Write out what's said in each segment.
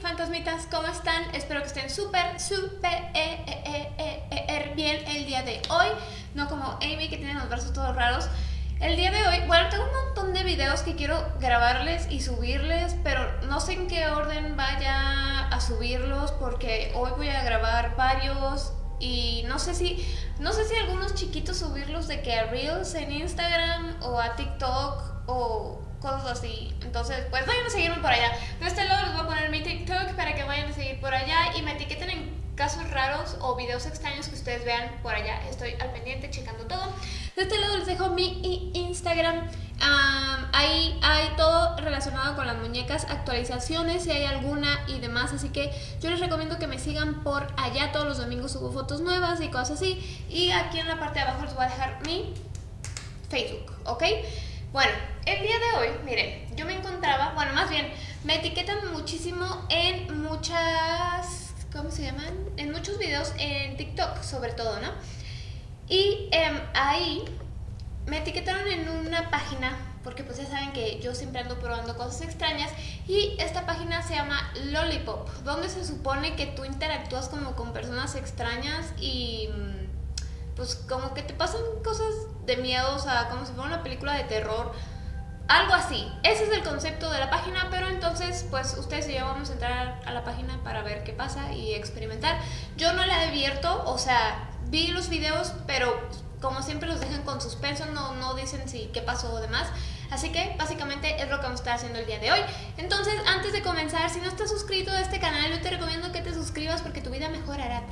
fantasmitas, ¿cómo están? Espero que estén súper, súper eh, eh, eh, bien el día de hoy. No como Amy que tiene los brazos todos raros. El día de hoy, bueno, tengo un montón de videos que quiero grabarles y subirles, pero no sé en qué orden vaya a subirlos porque hoy voy a grabar varios y no sé si no sé si algunos chiquitos subirlos de que a Reels en Instagram o a TikTok o cosas así. Entonces, pues vayan a seguirme por allá. De este lado les voy a poner mi TikTok para que vayan a seguir por allá y me etiqueten en casos raros o videos extraños que ustedes vean por allá. Estoy al pendiente checando todo. De este lado les dejo mi Instagram. ahí hay todo relacionado con las muñecas, actualizaciones si hay alguna y demás. Así que yo les recomiendo que me sigan por allá. Todos los domingos subo fotos nuevas y cosas así. Y aquí en la parte de abajo les voy a dejar mi Facebook, ¿ok? Bueno, el día de hoy, miren, yo me encontraba, bueno, más bien, me etiquetan muchísimo en muchas, ¿cómo se llaman? En muchos videos en TikTok, sobre todo, ¿no? Y em, ahí me etiquetaron en una página, porque pues ya saben que yo siempre ando probando cosas extrañas, y esta página se llama Lollipop, donde se supone que tú interactúas como con personas extrañas y pues como que te pasan cosas de miedo, o sea, como si fuera una película de terror, algo así. Ese es el concepto de la página, pero entonces, pues ustedes y yo vamos a entrar a la página para ver qué pasa y experimentar. Yo no la he abierto, o sea, vi los videos, pero como siempre los dejan con suspenso, no, no dicen si qué pasó o demás. Así que básicamente es lo que vamos a estar haciendo el día de hoy. Entonces, antes de comenzar, si no estás suscrito a este canal, yo te recomiendo que te suscribas porque tu vida mejorará.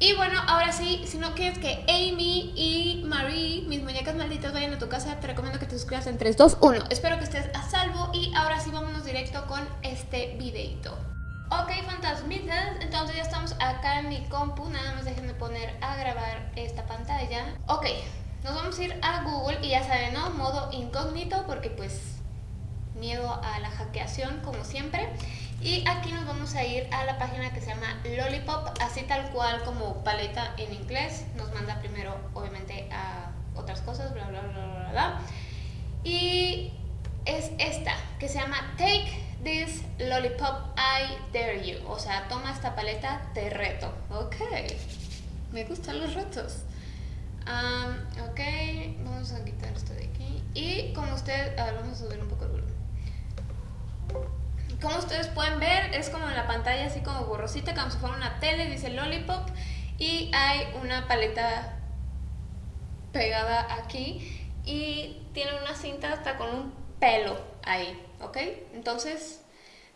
Y bueno, ahora sí, si no quieres que Amy y Marie, mis muñecas malditas, vayan a tu casa, te recomiendo que te suscribas en 3, 2, 1. Espero que estés a salvo y ahora sí vámonos directo con este videito. Ok, fantasmitas, entonces ya estamos acá en mi compu, nada más déjenme poner a grabar esta pantalla. Ok, nos vamos a ir a Google y ya saben, ¿no? Modo incógnito porque pues miedo a la hackeación como siempre. Y aquí nos vamos a ir a la página que se llama Lollipop, así tal cual como paleta en inglés. Nos manda primero, obviamente, a otras cosas, bla, bla, bla, bla, bla. Y es esta, que se llama Take This Lollipop, I Dare You. O sea, toma esta paleta, te reto. Ok, me gustan los retos. ok, vamos a quitar esto de aquí. Y como usted, a vamos a subir un poco. Como ustedes pueden ver, es como en la pantalla así como borrosita, como si fuera una tele, dice Lollipop. Y hay una paleta pegada aquí y tiene una cinta hasta con un pelo ahí, ¿ok? Entonces,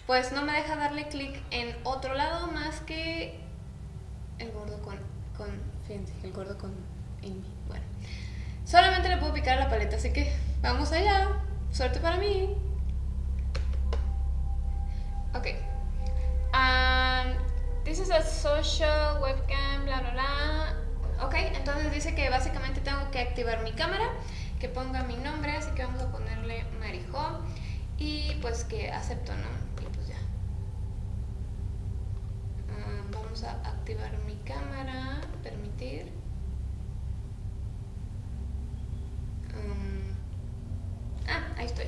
pues no me deja darle clic en otro lado más que el gordo con, fíjense, el gordo con Amy. Bueno, solamente le puedo picar la paleta, así que vamos allá. Suerte para mí. Ok. Um, this is a social webcam, bla, bla, bla. Ok, entonces dice que básicamente tengo que activar mi cámara, que ponga mi nombre, así que vamos a ponerle Marijo y pues que acepto, ¿no? Y pues ya. Vamos a activar mi cámara, permitir. Ah, ahí estoy.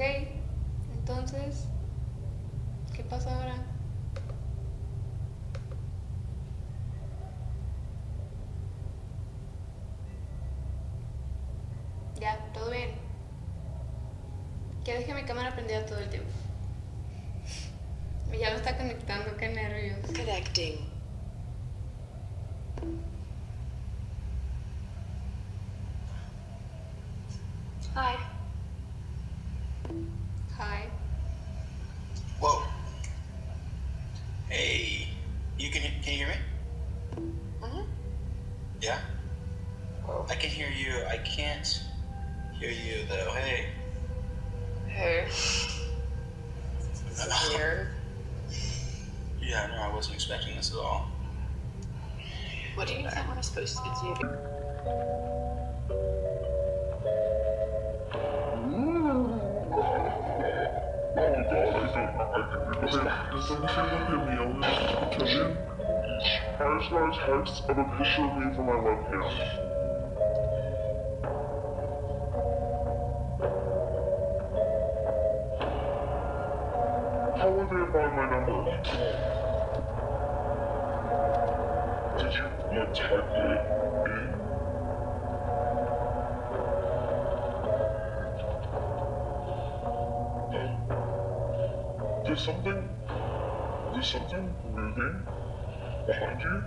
Ok, entonces, ¿qué pasa ahora? Ya, todo bien. Que deje mi cámara prendida todo el tiempo. Ya lo está conectando, qué nervios. Connecting. Yeah. Oh. I can hear you. I can't hear you though. Hey. Hey. This is weird. Yeah, no, I wasn't expecting this at all. What do you think we're supposed to do? Does anything look immune to kitchen? Here's my text of a picture of me from my webcam. How would they find my number? Did you like type it in? No. There's something. There's something moving behind you.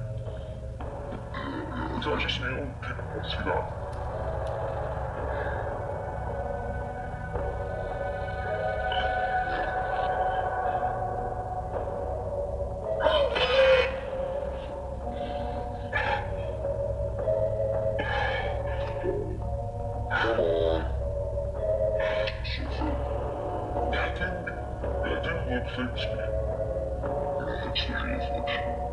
It's actually snail. People see that. I think, I think the reflection.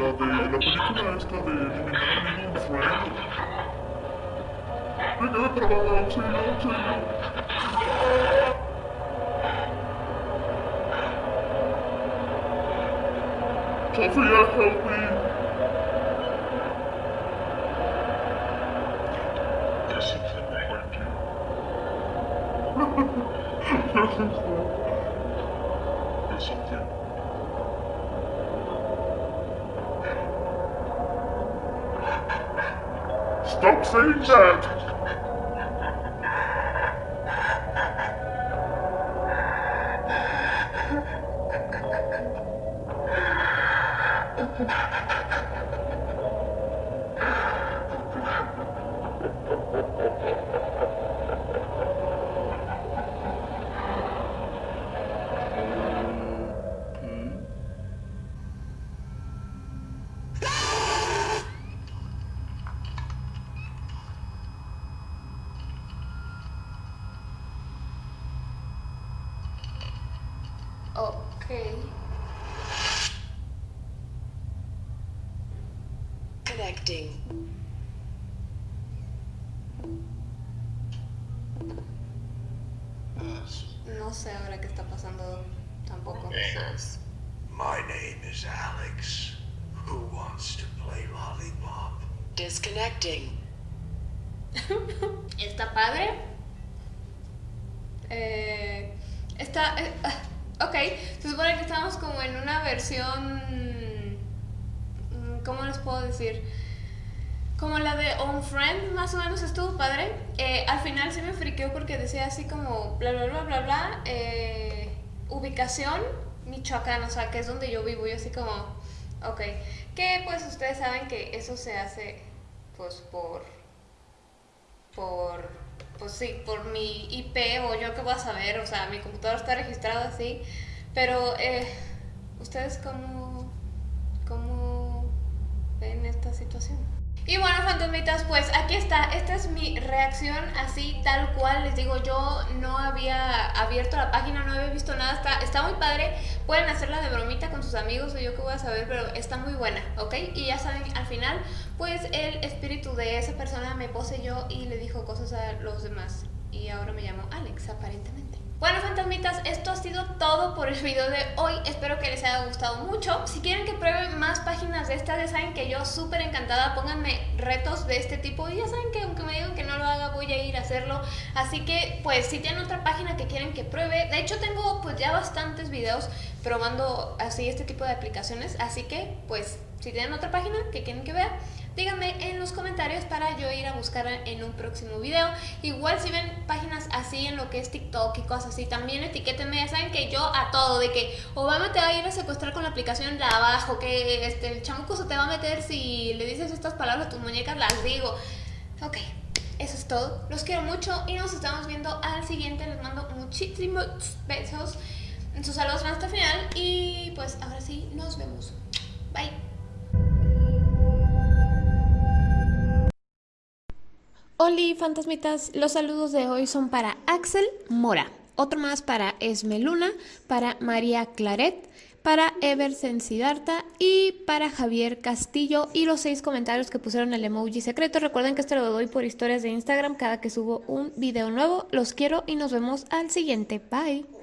la de la película esta de Mi amigo friend. Me quedé trabado, auxilio, auxilio. Sophia, help me. There's something behind you. There's something. Stop saying that! Connecting. No sé ahora qué está pasando tampoco. My name is Alex. Who wants to play lollipop? Disconnecting. Está padre. Eh, está. eh, ah, ok, se supone que estamos como en una versión. mm, ¿Cómo les puedo decir? Como la de On Friend, más o menos estuvo padre. Eh, al final sí me friqueó porque decía así como bla bla bla bla bla. eh, ubicación Michoacán, o sea, que es donde yo vivo. Y así como, ok. Que pues ustedes saben que eso se hace pues por por, pues sí, por mi IP o yo qué voy a saber, o sea, mi computador está registrado así, pero eh, ¿ustedes cómo, cómo ven esta situación? Y bueno, fantasmitas, pues aquí está, esta es mi reacción así tal cual, les digo, yo no había abierto la página, no había visto nada, está, está muy padre, pueden hacerla de bromita con sus amigos o yo qué voy a saber, pero está muy buena, ¿ok? Y ya saben, al final, pues el espíritu de esa persona me poseyó y le dijo cosas a los demás. Y ahora me llamo Alex, aparentemente. Bueno, fantasmitas, esto ha sido todo por el video de hoy. Espero que les haya gustado mucho. Si quieren que pruebe más páginas de estas, ya saben que yo súper encantada. Pónganme retos de este tipo. Y ya saben que aunque me digan que no lo haga, voy a ir a hacerlo. Así que, pues, si tienen otra página que quieren que pruebe. De hecho, tengo pues ya bastantes videos probando así este tipo de aplicaciones. Así que, pues, si tienen otra página que quieren que vea, díganme en los comentarios para yo ir a buscar en un próximo video. Igual si ven páginas así en lo que es TikTok y cosas así, también etiquétenme, ya saben que yo a todo, de que Obama te va a ir a secuestrar con la aplicación de abajo, que este, el chamuco se te va a meter si le dices estas palabras a tus muñecas, las digo. Ok, eso es todo. Los quiero mucho y nos estamos viendo al siguiente. Les mando muchísimos besos. Sus saludos hasta el final. Y pues ahora sí, nos vemos. Bye. Oli, fantasmitas, los saludos de hoy son para Axel Mora, otro más para Esmeluna, para María Claret, para Ever Siddhartha y para Javier Castillo y los seis comentarios que pusieron el emoji secreto. Recuerden que esto lo doy por historias de Instagram cada que subo un video nuevo. Los quiero y nos vemos al siguiente. Bye.